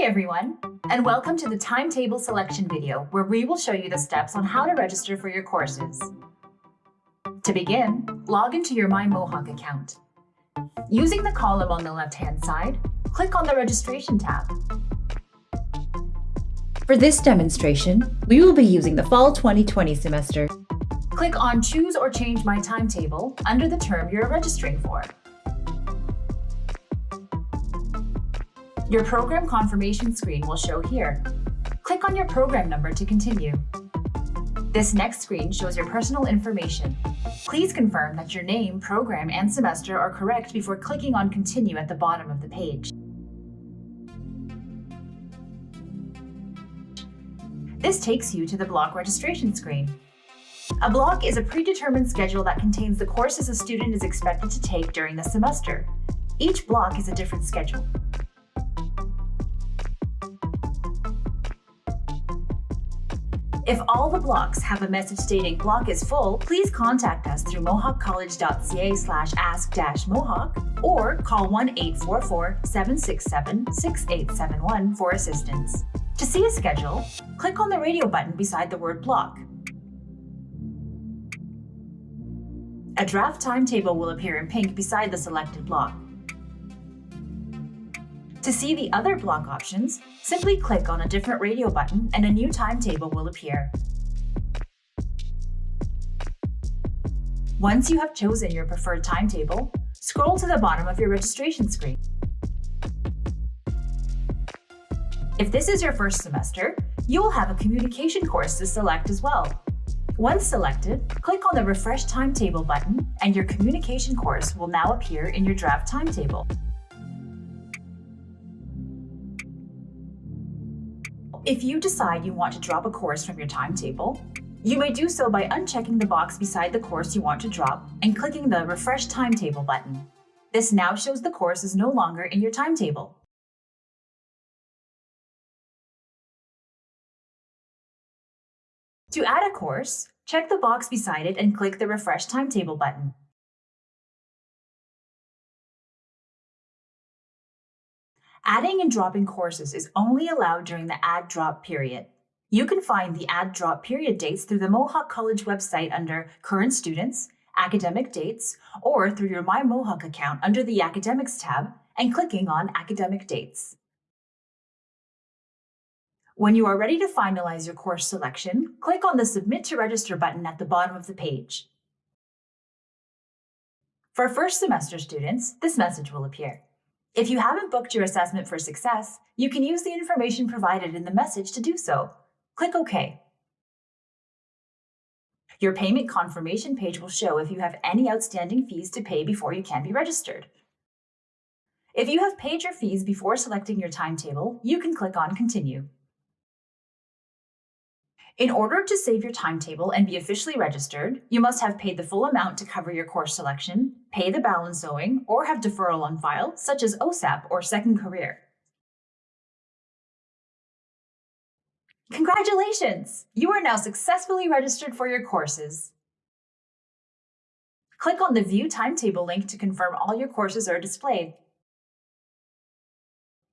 Hi everyone, and welcome to the timetable selection video where we will show you the steps on how to register for your courses. To begin, log into your My Mohawk account. Using the column on the left-hand side, click on the Registration tab. For this demonstration, we will be using the Fall 2020 semester. Click on Choose or Change My Timetable under the term you're registering for. Your program confirmation screen will show here. Click on your program number to continue. This next screen shows your personal information. Please confirm that your name, program, and semester are correct before clicking on Continue at the bottom of the page. This takes you to the block registration screen. A block is a predetermined schedule that contains the courses a student is expected to take during the semester. Each block is a different schedule. If all the blocks have a message stating block is full, please contact us through mohawkcollege.ca slash ask-mohawk or call 1-844-767-6871 for assistance. To see a schedule, click on the radio button beside the word block. A draft timetable will appear in pink beside the selected block. To see the other block options, simply click on a different radio button and a new timetable will appear. Once you have chosen your preferred timetable, scroll to the bottom of your registration screen. If this is your first semester, you will have a communication course to select as well. Once selected, click on the Refresh Timetable button and your communication course will now appear in your draft timetable. If you decide you want to drop a course from your timetable, you may do so by unchecking the box beside the course you want to drop and clicking the Refresh Timetable button. This now shows the course is no longer in your timetable. To add a course, check the box beside it and click the Refresh Timetable button. Adding and dropping courses is only allowed during the add drop period. You can find the add drop period dates through the Mohawk College website under Current Students, Academic Dates, or through your My Mohawk account under the Academics tab and clicking on Academic Dates. When you are ready to finalize your course selection, click on the Submit to Register button at the bottom of the page. For first semester students, this message will appear. If you haven't booked your assessment for success, you can use the information provided in the message to do so. Click OK. Your payment confirmation page will show if you have any outstanding fees to pay before you can be registered. If you have paid your fees before selecting your timetable, you can click on Continue. In order to save your timetable and be officially registered, you must have paid the full amount to cover your course selection, pay the balance owing, or have deferral on file, such as OSAP or Second Career. Congratulations! You are now successfully registered for your courses. Click on the View Timetable link to confirm all your courses are displayed.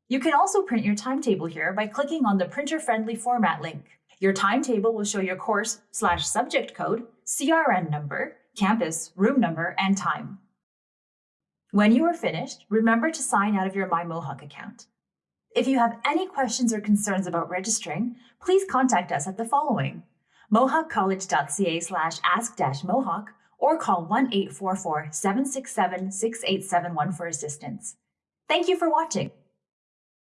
You can also print your timetable here by clicking on the printer-friendly format link. Your timetable will show your course slash subject code, CRN number, campus, room number, and time. When you are finished, remember to sign out of your My Mohawk account. If you have any questions or concerns about registering, please contact us at the following, mohawkcollege.ca slash ask-mohawk or call 1-844-767-6871 for assistance. Thank you for watching.